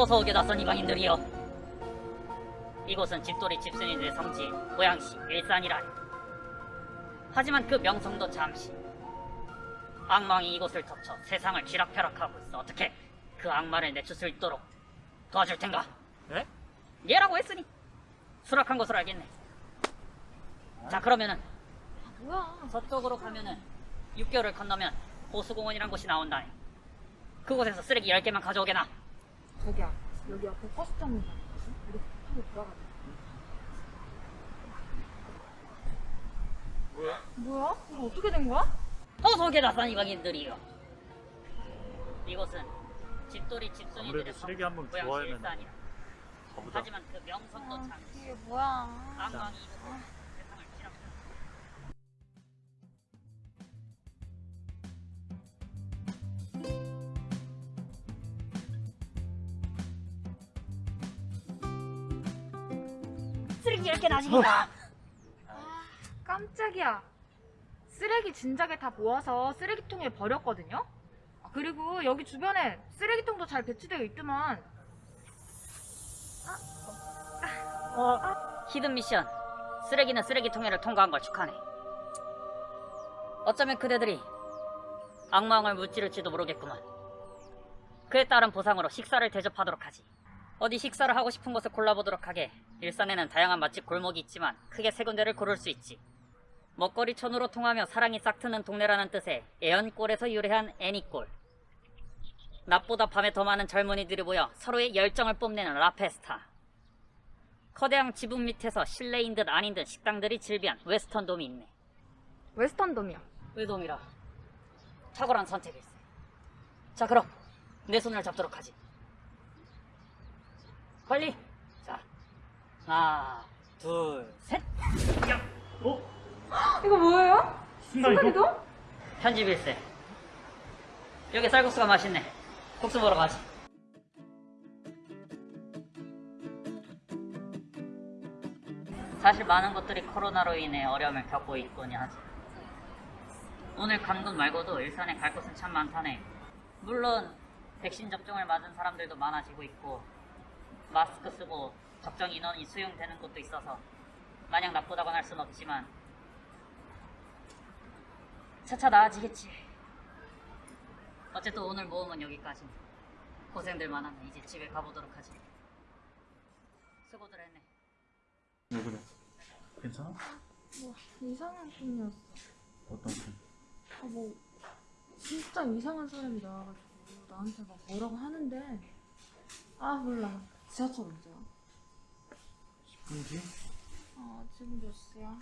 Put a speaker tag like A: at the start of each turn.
A: 어서 오게 낯선 이방인들이여 이곳은 집돌이 집순이들의 성지 고양시 일산이라니. 하지만 그 명성도 잠시. 악망이 이곳을 덮쳐 세상을 쥐락펴락하고 있어. 어떻게 그 악마를 내출 수 있도록 도와줄 텐가?
B: 네?
A: 얘라고 했으니 수락한 것으로 알겠네. 자 그러면은
C: 뭐야?
A: 서쪽으로 가면은 6개월을 건너면 보수공원이란 곳이 나온다니. 그곳에서 쓰레기 10개만 가져오게나
C: 저기야, 여기 앞에 버스 타는 거 있거든? 우리 타고 들어가자.
B: 뭐야?
C: 뭐야? 이거 어떻게 된 거야?
A: 오게 낯선 이방인들이요 이곳은 집돌이 집순이들의
B: 쓰레기 한번 좋아하면.
A: 하지만 그 명성도 잠시
C: 이게 뭐야?
A: 악망이 이곳 쓰레기 10개 나십니다
C: 깜짝이야. 쓰레기 진작에 다 모아서 쓰레기통에 버렸거든요? 아, 그리고 여기 주변에 쓰레기통도 잘 배치되어 있더만.
A: 히든 미션 쓰레기는 쓰레기통에를 통과한 걸 축하네 어쩌면 그대들이 악마왕을 무찌를지도 모르겠구만 그에 따른 보상으로 식사를 대접하도록 하지 어디 식사를 하고 싶은 곳을 골라보도록 하게 일산에는 다양한 맛집 골목이 있지만 크게 세 군데를 고를 수 있지 먹거리 촌으로 통하며 사랑이 싹트는 동네라는 뜻의 애연골에서 유래한 애니골 낮보다 밤에 더 많은 젊은이들이 모여 서로의 열정을 뽐내는 라페스타 커다란 지붕 밑에서 실내인 듯 아닌 듯 식당들이 즐비한 웨스턴 돔이 있네.
C: 웨스턴 돔이야.
A: 웨돔이라 탁월한 선택일세. 자 그럼 내 손을 잡도록 하지. 빨리. 자 하나 둘 셋.
B: 어?
C: 이거 뭐예요? 순간이동?
A: 편집일세. 여기 쌀국수가 맛있네. 국수 먹으러 가지. 사실 많은 것들이 코로나로 인해 어려움을 겪고 있곤 하지. 오늘 간 곳 말고도 일산에 갈 곳은 참 많다네. 물론 백신 접종을 맞은 사람들도 많아지고 있고 마스크 쓰고 적정 인원이 수용되는 곳도 있어서 마냥 나쁘다고 할 순 없지만 차차 나아지겠지. 어쨌든 오늘 모험은 여기까지. 고생들 많았네. 이제 집에 가보도록 하지. 수고들 했네.
B: 왜 그래? 괜찮아?
C: 뭐, 이상한 꿈이었어.
B: 어떤 편?
C: 아, 뭐, 진짜 이상한 사람이 나와가지고 나한테 막 뭐라고 하는데, 아, 몰라. 지하철 언제야?
B: 10분 뒤?
C: 아, 지금 몇 시야?